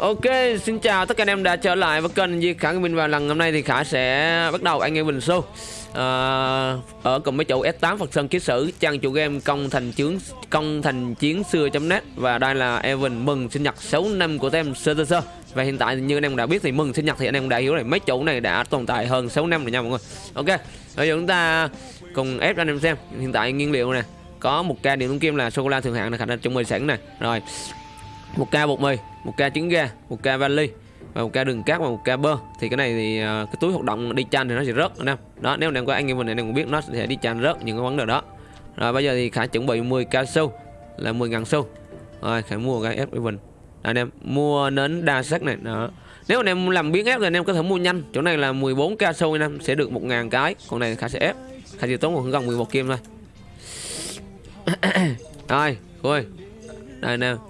Ok, xin chào tất cả anh em đã trở lại với kênh Di Khả Minh và lần hôm nay thì Khả sẽ bắt đầu anh em Bình Show. À, ở cùng với chủ S8 Phật Sơn Ký Sử trang chủ game công thành chiến công thành chiến xưa.net và đây là Evan mừng sinh nhật 6 năm của tem sơ sơ sơ. Và hiện tại như anh em đã biết thì mừng sinh nhật thì anh em đã hiểu rồi mấy chủ này đã tồn tại hơn 6 năm rồi nha mọi người. Ok bây giờ chúng ta cùng ép cho anh em xem. Hiện tại nguyên liệu nè có một ca điện thông kim là sô cô la thượng hạng này khả năng chuẩn bị sẵn nè. Rồi một ca bột mì một ca trứng gà một ca vali và một ca đường cát và một ca bơ. Thì cái này thì ờ, cái túi hoạt động đi chanh thì nó sẽ rớt, anh em. Đó, nếu anh em có anh em mình anh em cũng biết, nó sẽ đi chanh rớt những cái vấn đề đó. Rồi bây giờ thì khả chuẩn bị 10 cao su, là 10 ngàn xu rồi khả mua cái ép mình anh em, mua nến đa sắc này, đó. Nếu anh em làm biến ép thì anh em có thể mua nhanh. Chỗ này là 14 ca su anh em, sẽ được 1 ngàn cái. Còn này khả sẽ ép. Khả chỉ tốn một gần 11 kim thôi. Rồi thôi đây em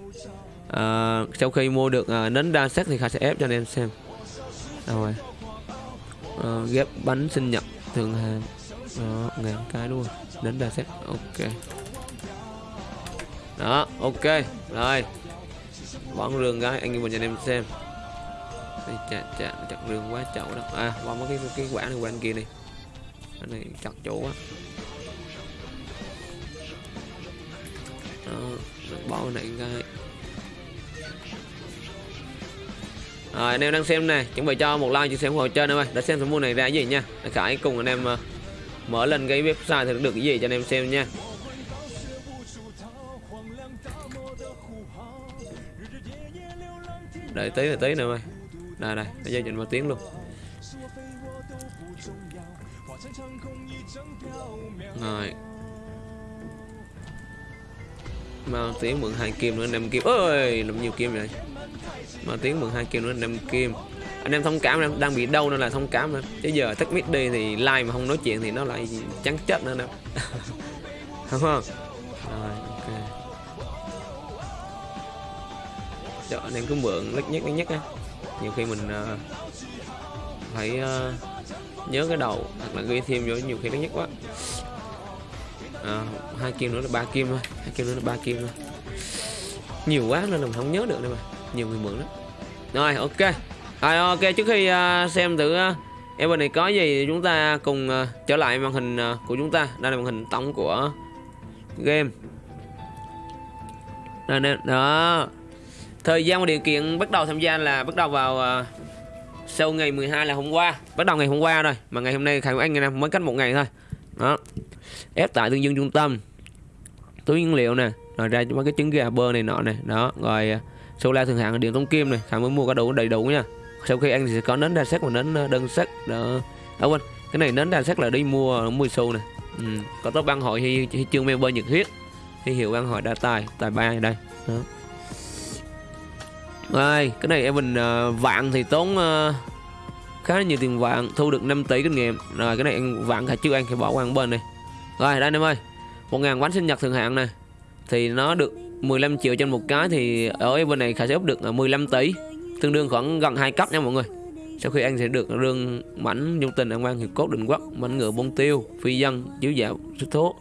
à, sau khi mua được à, nến đa sắc thì Khải sẽ ép cho anh em xem. Rồi. À, ghép bánh sinh nhật thường hàng đó ngàn cái luôn. Nến đa sắc ok. Đó ok. Rồi. Bóng rương gái anh em mình cho anh em xem. Đây chà chà chặt rương quá chậu đó. À bón mấy cái cái quả này qua anh kia đi. Cái này chặt chỗ quá. Đó bỏ này cái Rồi, anh em đang xem này chuẩn bị cho một like chia sẻ ủng hộ trên em ơi đã xem số mua này ra cái gì nha. Để Khải cùng anh em ờ, mở lên cái website thì được cái gì cho anh em xem nha. Đợi tí là tí nữa mày. Đây đây bây giờ chỉnh một tiếng luôn. Rồi. Mang tiếng mượn hai kim nữa năm kim. Ơi làm nhiều kim vậy? Mà tiếng mượn hai kim nữa 5 kim. Anh em thông cảm em đang bị đau nên là thông cảm nữa chứ giờ tắt mic đi thì like mà không nói chuyện thì nó lại trắng chết nữa nè. Đúng không? Rồi ok. Cho anh em cứ mượn lít nhất lít nhất á. Nhiều khi mình uh, phải uh, nhớ cái đầu hoặc là ghi thêm vô nhiều khi nó nhất quá. À, hai kim nữa là ba kim thôi. Hai kim nữa là ba kim thôi. Nhiều quá nên là mình không nhớ được đâu mà nhiều người mượn lắm. Rồi ok. Rồi ok trước khi uh, xem thử à, uh, em bên này có gì thì chúng ta cùng uh, trở lại màn hình uh, của chúng ta. Đây là màn hình tổng của game. Đây đây, đó. Thời gian và điều kiện bắt đầu tham gia là bắt đầu vào uh, sau ngày 12 là hôm qua. Bắt đầu ngày hôm qua rồi mà ngày hôm nay khải anh này mới cách một ngày thôi. Đó. Ép tại tương dương trung tâm. Túi nguyên liệu nè. Rồi ra mấy cái trứng gà bơ này nọ này đó rồi uh, la thường hạng điện tông kim này. Khải mới mua cá đủ đầy đủ nha. Sau khi ăn thì sẽ có nến đa sắc và nến ờ, đơn sắc. Đó. À quên. Cái này nến đa sắc là đi mua mua xu này. Ừ. có tóc băng hội hay, hay chương member nhiệt huyết. Hay hiệu băng hội đa tài tài ba đây. Đó. Rồi cái này em mình uh, vạn thì tốn uh, khá nhiều tiền vạn thu được 5 tỷ kinh nghiệm. Rồi cái này anh vạn cả chưa ăn thì bỏ qua bên này rồi đây anh em ơi. Một ngàn bánh sinh nhật thường hạn này. Thì nó được 15 triệu trên một cái thì ở bên này khả sẽ úp được 15 tỷ tương đương khoảng gần hai cấp nha mọi người. Sau khi anh sẽ được rương mảnh nhung tình an quan hiệp cốt định quốc mảnh ngựa bông tiêu phi dân chiếu dạo xuất thố.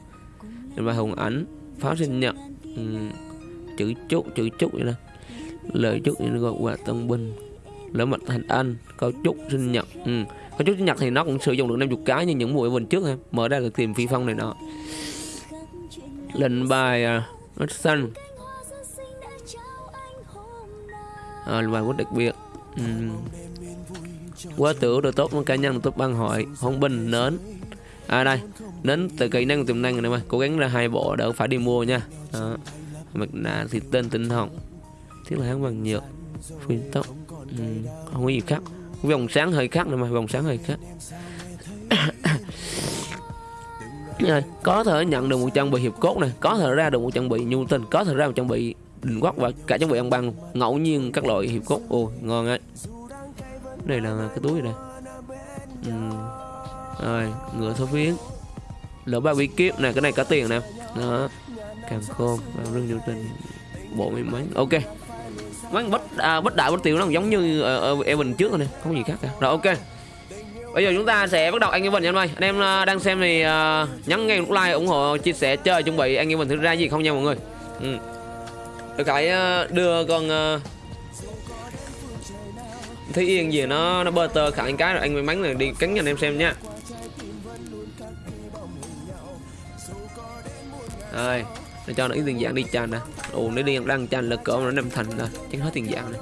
Và hùng ảnh pháo sinh nhật ừ, chữ chúc chữ chúc vậy đó lời chúc như gọi quà tân binh. Lỡ mặt thành anh có chúc sinh nhật ừ. có chúc sinh nhật thì nó cũng sử dụng được 50 cái như những mùa bên trước ha. Mở ra được tìm phi phong này nọ. Lệnh bài uh, xanh. À, bài rất đặc biệt ừ. quá tử được tốt cá nhân tốt ban hội. Hôn binh nến. À đây. Đến từ kỹ năng tiềm năng này mà. Cố gắng ra hai bộ đỡ phải đi mua nha. Đó. mặt nạ thì tên tinh hồng. Thiết là hắn bằng nhựa phiên tóc ừ. không có gì khác. Vòng sáng hơi khác nữa mà vòng sáng hơi khác. Có thể nhận được một trang bị hiệp cốt này. Có thể ra được một trang bị nhu tình. Có thể ra một trang bị đỉnh quắc và cả trang bị ăn băng ngẫu nhiên các loại hiệp cốt. Ô ngon ấy. Đây là cái túi này ừ. rồi ngựa số phiến. Lỡ ba bí kiếp này cái này có tiền nè. Đó. Càng khôn và rừng nhu tình. Bộ mấy mấy ok. Mấy bất à, bất đại bất tiểu nó giống như ở, ở Evan trước rồi nè. Không gì khác cả. Rồi ok. Bây giờ chúng ta sẽ bắt đầu anh Evan nha anh ơi. Anh em ờ, đang xem thì uh, nhấn ngay nút like ủng hộ chia sẻ chơi chuẩn bị. Anh Evan thử ra gì không nha mọi người? Ừ. Được Khải ờ, đưa con ờ, thấy yên gì nó nó bơ tơ khả cái rồi anh may mắn là đi cắn cho anh em xem nha. Rồi, để cho nó ít tiền dạng đi chanh nè. Ồ, nó đi đang chanh là cỡ nó năm thành rồi chắc hết tiền dạng này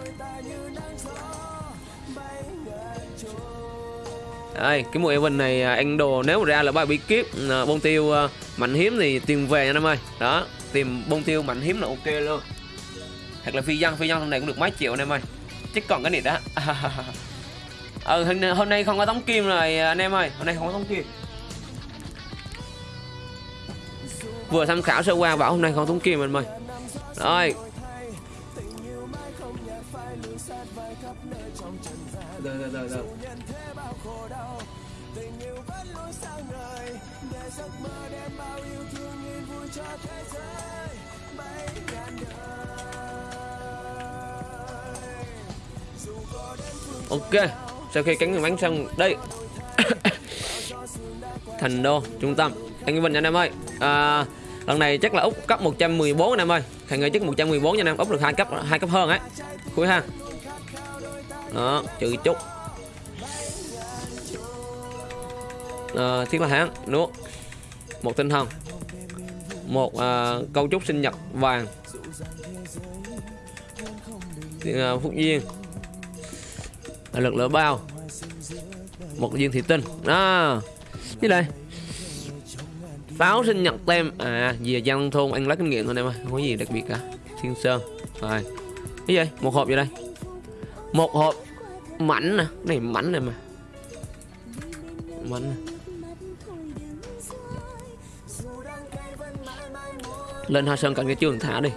đây, cái mùa Evan này à, anh đồ nếu ra là bài bí kiếp ờ, bông tiêu mạnh hiếm thì tìm về nha em ơi. Đó, tìm bông tiêu mạnh hiếm là ok luôn hoặc là phi dân phi dân thằng này cũng được mấy triệu anh em ơi. Chứ còn cái này đó ừ hôm, nay không có tống kim rồi anh em ơi. Hôm nay không có tống kim. Vừa tham khảo sơ qua bảo hôm nay không tống kim anh ơi. Rồi. Rồi rồi rồi rồi. Ok sau khi cánh bánh xong đây. Thành đô trung tâm. Anh Vinh anh em ơi. À, lần này chắc là úc cấp 114 anh em ơi. Thằng người chắc 114 nha anh em úc được hai cấp hai cấp hơn ấy. Cuối ha. Đó trừ chút. À, thiết là hãng nuốt một tinh thần. Một à, câu trúc sinh nhật vàng. À, phúc duyên lực lửa bao. Một viên thủy tinh. Đó. Như đây. Pháo sinh nhật tem. À về dân thôn, ăn lát kinh nghiệm thôi em ơi. Không có gì đặc biệt cả. Thiên sơn. Rồi. Cái gì? Một hộp vậy đây. Một hộp mảnh nè. Này mảnh này mà. Mảnh này. lên hoa sơn cạnh cái trường thả đi.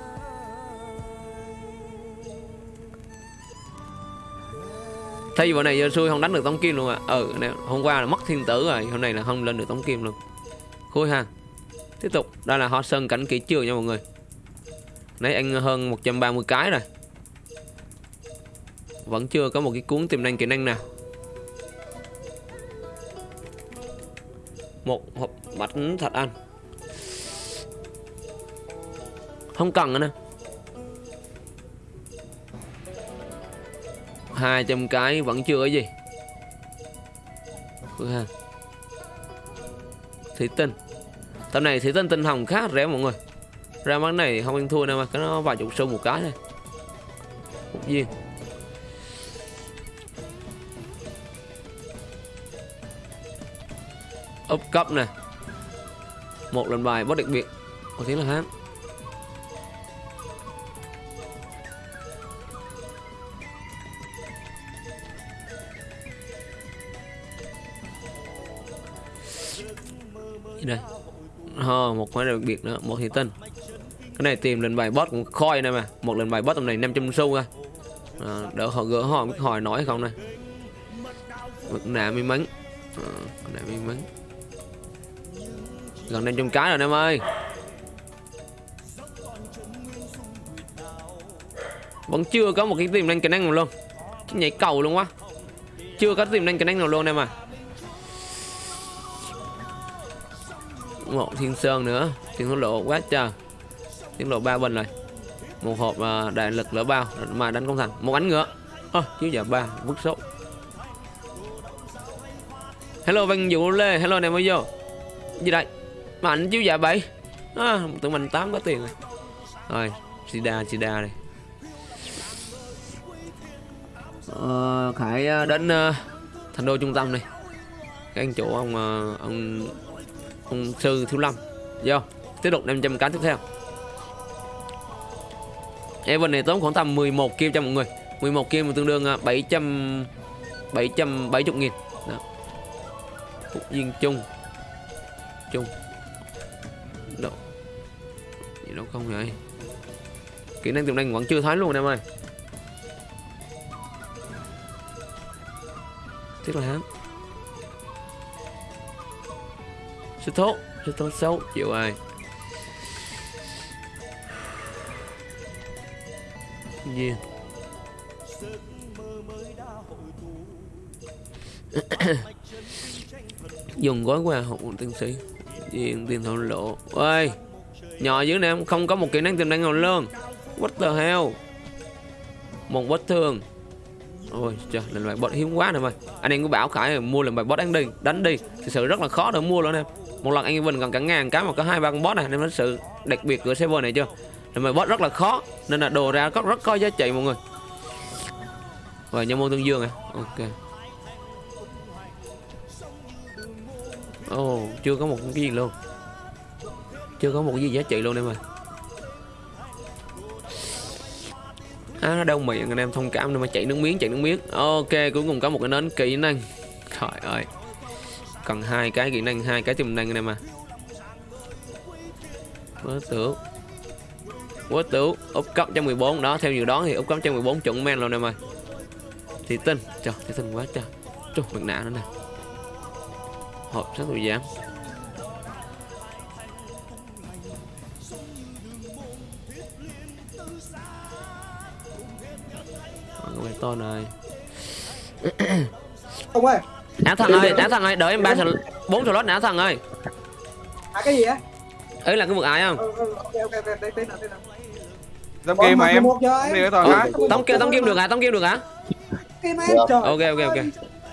Thay vì này giờ xui không đánh được tống kim luôn à. Ừ này, hôm qua là mất thiên tử rồi hôm nay là không lên được tống kim luôn. Khui ha. Tiếp tục đây là hoa sơn cảnh kỹ trường nha mọi người? Nãy anh hơn 130 cái rồi. Vẫn chưa có một cái cuốn tiềm năng kỹ năng nào. Một hộp bánh thạch anh. Không cần nữa nè. 200 cái vẫn chưa cái gì. Thủy tinh. Tầm này thủy tinh tinh hồng khá rẻ mọi người. Ra món này không ăn thua đâu mà, cái nó vài chục xu một cái thôi. Một viên úp cấp nè. Một lần bài bất đặc biệt. Có tiếng là hát đây. Oh, một cái đặc biệt nữa một thị tinh. Cái này tìm lên bài boss cũng khoi này mà. Một lần bài boss tầm này 500 xu ra à, ờ, đỡ họ gỡ họ biết hỏi nói không này mực nạ may mắn. À, nạ may mắn. Gần 500 cái rồi em ơi. Vẫn chưa có một cái tiềm năng kỹ năng nào luôn. Nhảy cầu luôn quá. Chưa có tiềm năng kỹ năng nào luôn em à. Một thiên sơn nữa. Thiên hữu lộ quá trời thiên lộ ba bình rồi. Một hộp uh, đại lực lỡ bao mà đánh công thành. Một ánh ngựa. Ơ oh, chiếu giờ ba bức số. Hello văn vũ lê. Hello này mới vô. Gì đây? Mạnh chiếu dạ bảy. À, tụi mình tám có tiền rồi. Rồi sida sida đây. Ờ, khải à, đến uh, thành đô trung tâm này cái anh chủ ông uh, ông hùng sư thiếu lâm vô tiếp tục 500 cánh tiếp theo. Evan này tốn khoảng tầm 11 kim cho mọi người. 11 kim tương đương à, 700 770 nghìn. Đó. Phúc duyên chung Chung Độ Gì đâu không vậy? Kỹ năng tiềm năng vẫn chưa thấy luôn em ơi. Tiếc là hám số tốt, số tốt xấu Chịu ai nhiên Dùng gói quà học một tiến sĩ. Diện tiền thổ lộ. Ôi Nhỏ dưới này không có một kỹ năng tiềm năng nào luôn What the hell? Một vết thương. Ôi trời lần bài bot hiếm quá nè mày. Anh em cứ bảo khải mua lần bài bot đánh đi đánh đi. Thực sự rất là khó để mua luôn em một lần anh em bình còn cả ngàn cái mà có hai ba con boss này nên nó sự đặc biệt của server này chưa? Nên mà boss rất là khó nên là đồ ra có rất có giá trị mọi người. Và nhân môn tương dương à? Ok. Ồ oh, chưa có một cái gì luôn. Chưa có một cái gì giá trị luôn em ơi. À, nó đau miệng anh em thông cảm nên mà chạy nước miếng chạy nước miếng. Ok cuối cùng có một cái nến kỹ năng. Trời ơi cần hai cái kỹ năng hai cái tiềm năng anh em à quá tưởng quá tưởng úp cấp cho 14 đó, theo dự đoán thì úp cấp cho 14 chuẩn men luôn em ơi thì tinh trời thì tinh quá trời. Trời mặt nạ nữa nè. Hộp sát tôi giám con bé to này. Ông ơi đá thằng ơi đá thằng ơi đợi em ba slot bốn slot đá thằng ơi. À cái gì á ấy là cái vực ái không? Ừ, ừ, ok ok ok đây tên nào tên nào game mà em 11 giờ Em em. đi Ừ, hả? tống kim tống kim được hả? Tống kim được hả? Kim em trời ok ok ok.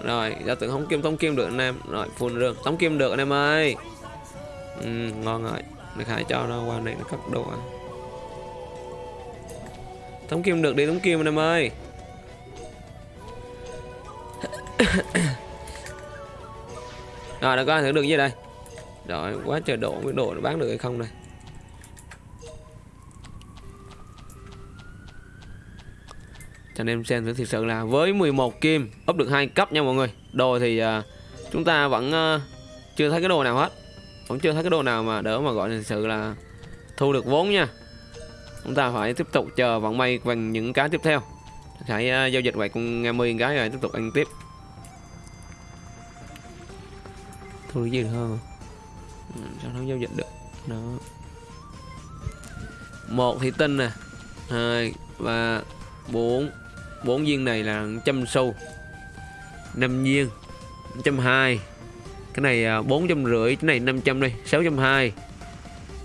Rồi giả tưởng không kim tống kim được anh em. Rồi full rương. Tống kim được anh em ơi. Ừ, ngon rồi. Để khai cho nó qua này nó cất đồ à. Tống kim được đi tống kim anh em ơi rồi đã có thử được gì đây. Rồi quá trời độ với độ nó bán được hay không đây? Cho anh em xem thử thực sự là với 11 kim ấp được hai cấp nha mọi người. Đồ thì uh, chúng ta vẫn uh, chưa thấy cái đồ nào hết. Vẫn chưa thấy cái đồ nào mà đỡ mà gọi là thực sự là thu được vốn nha. Chúng ta phải tiếp tục chờ vận may bằng những cái tiếp theo. Hãy uh, giao dịch vậy cùng 10 cái rồi tiếp tục ăn tiếp. Thu được gì hơn ừ, sao nó giao dịch được? Đó. Một thì tinh nè. Hai ba bốn. Bốn viên này là trăm xu. Năm viên trăm hai. Cái này à, bốn trăm rưỡi cái này 500 đây sáu trăm hai.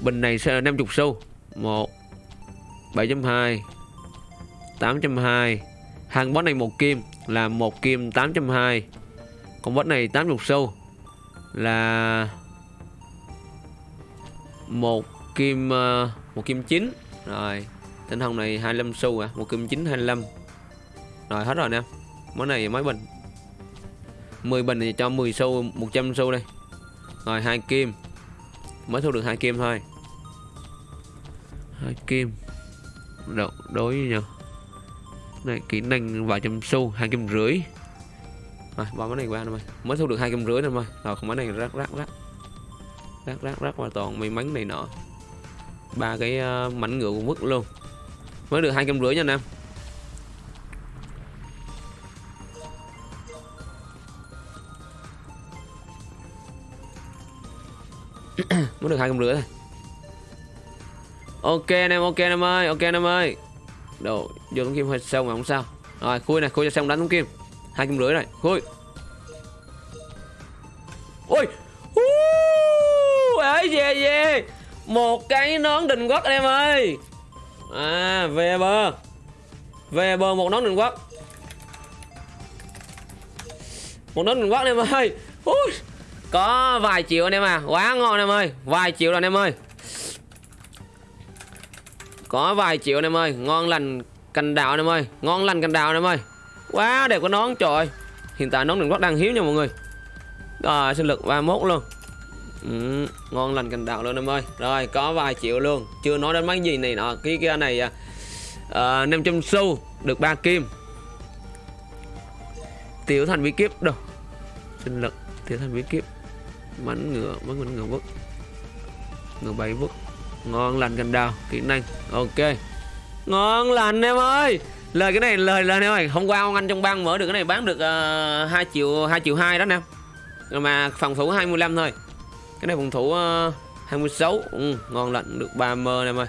Bình này sẽ là 50 xu. Một bảy trăm hai tám trăm hai. Hàng boss này một kim là một kim tám trăm hai. Còn boss này 80 xu là một kim ờ, một kim chín. Rồi tinh hồng này 25 xu à một kim chín 25 rồi hết rồi nè món này mấy bình. 10 bình thì cho 10 xu 100 xu đây. Rồi hai kim mới thu được hai kim thôi. Hai kim Đo, đối với nhau. Này kỹ năng vài trăm xu hai kim rưỡi rồi bỏ cái này qua rồi mới thu được hai trăm rưỡi thôi mà rồi không cái này rác rác rác rác rác rác và toàn. May mắn này nọ. Ba cái uh, mảnh ngựa cũng vứt luôn. Mới được hai trăm rưỡi nha anh em. Mới được hai trăm rưỡi thôi. Ok anh em ok anh em ơi ok anh em ơi. Đồ vô tấm kim hơi sâu mà không sao. Rồi khui này khui cho xong đánh tấm kim hai kim rưỡi này. Thôi. Ôi. Ấy về về. Một cái nón đình quốc anh em ơi. À về bờ. Về bờ một nón đình quốc một nón đình quốc anh em ơi. Ui, có vài triệu anh em à. Quá ngon anh em ơi. Vài triệu rồi anh em ơi. Có vài triệu anh em ơi. Ngon lành cành đào anh em ơi. Ngon lành cành đào anh em ơi quá đẹp cái nón trời ơi. hiện tại nón đừng quốc đang hiếm nha mọi người. Rồi sinh lực 31 luôn. Ừ, ngon lành cành đào luôn em ơi. Rồi có vài triệu luôn. Chưa nói đến mấy gì này nọ. Cái kia này à, à, 500 xu được ba kim. Tiểu thành bí kíp đâu? Sinh lực tiểu thành bí kíp mảnh ngựa mảnh mảnh ngựa vứt ngựa bảy vứt ngon lành cành đào kỹ năng. Ok. Ngon lành em ơi lời cái này lời lời em ơi hôm qua ông anh trong bang mở được cái này bán được ờ, uh, 2 triệu 2 triệu hai đó nè. Mà phòng thủ 25 thôi. Cái này phòng thủ ờ, uh, 26 ừ, ngon lạnh được 3 mơ em ơi.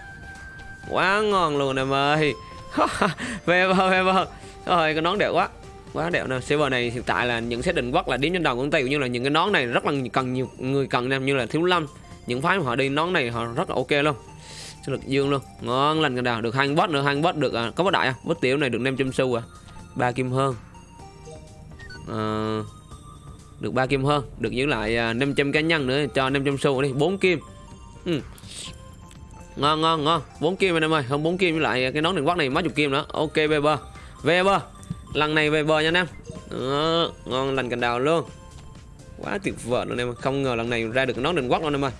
Quá ngon luôn em ơi. Về bờ về bờ rồi cái nón đẹp quá. Quá đẹp nè. Server này hiện tại là những xét định quốc là điểm trên đầu của tay cũng như là những cái nón này rất là cần nhiều người cần em như là thiếu lâm. Những phái mà họ đi nón này họ rất là ok luôn sinh lực dương luôn. Ngon lành cái đào. Được hai boss nữa hai boss được à, có boss đại không? Boss tiểu này được 500 xu à. Ba kim hơn. À, được ba kim hơn. Được giữ lại à, 500 cá nhân nữa cho 500 xu đi. Bốn kim. Ừ. ngon ngon ngon. Bốn kim anh em ơi. Không bốn kim với lại cái nón đường quắc này mấy chục kim nữa. Ok về bờ về bờ lần này về bờ nha anh em. À, ngon lành cành đào luôn. Quá tuyệt vời luôn em không ngờ lần này ra được nón đường quốc luôn em ơi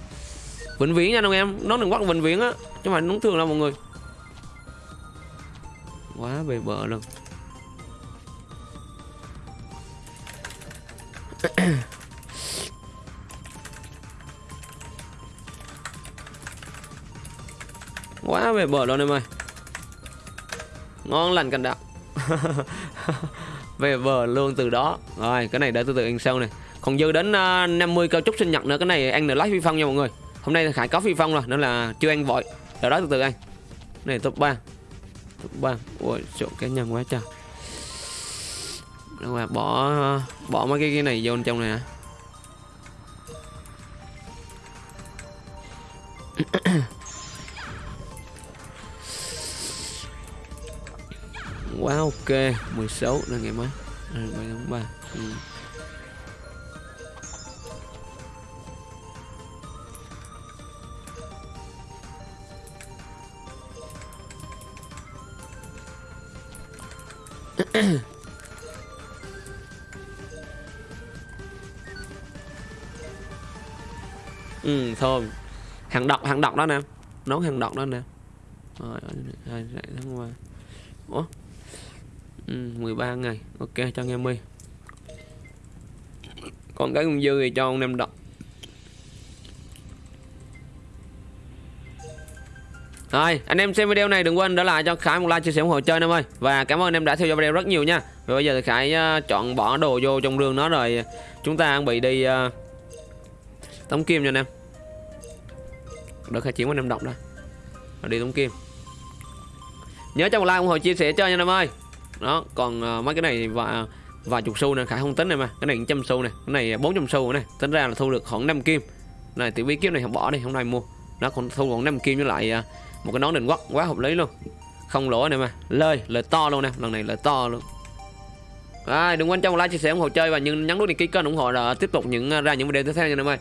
vĩnh viễn nha anh em. Nó đừng quắc vĩnh viễn á chứ mà nó thường đâu mọi người. Quá về bờ luôn. Quá về bờ luôn em ơi. Ngon lành cành đạo về bờ luôn từ đó. Rồi cái này để từ từ ăn sau này. Còn dư đến uh, 50 cao trúc sinh nhật nữa. Cái này ăn được lái vi phong nha mọi người hôm nay khải có phi phong rồi nên là chưa ăn vội. Đợi đó từ từ ăn này top 3 top 3 ôi chỗ cá nhân quá trời. Đâu mà bỏ bỏ mấy cái cái này vô trong này hả? Quá wow, ok 16 là ngày mấy à, 7 tháng 3 ừ. Ừ thơm hàng đọc hàng đọc đó nè. Nấu hàng đọc đó nè. Rồi tháng qua. Ủa? Ừ, 13 ngày. Ok cho nghe mi. Còn cái con dư thì cho ông em đọc Rồi, anh em xem video này đừng quên để lại cho Khải một like chia sẻ ủng hộ chơi em ơi. Và cảm ơn anh em đã theo dõi video rất nhiều nha. Và bây giờ thì Khải uh, chọn bỏ đồ vô trong rương nó rồi Chúng ta chuẩn bị đi uh, Tống kim nha anh em. Được Khải chiến qua anh em đọc đó Rồi đi tống kim. Nhớ cho một like ủng hộ chia sẻ chơi nha anh em ơi. Đó, còn uh, mấy cái này và vài chục xu nè Khải không tính này mà. Cái này trăm xu này, cái này 400 xu này Tính ra là thu được khoảng 5 kim. Này tiểu bí kiếp này không bỏ đi, hôm nay mua. Nó còn thu còn 5 kim với lại uh, một cái nón định quốc quá hợp lý luôn. Không lỗ này mà. Lời lời to luôn nè. Lần này lời to luôn. À, đừng quên cho một like chia sẻ ủng hộ chơi và nhấn nhấn nút đăng ký kênh ủng hộ là tiếp tục những à, ra những video tiếp theo nha em ơi.